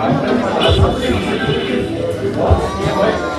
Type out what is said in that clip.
Thank you.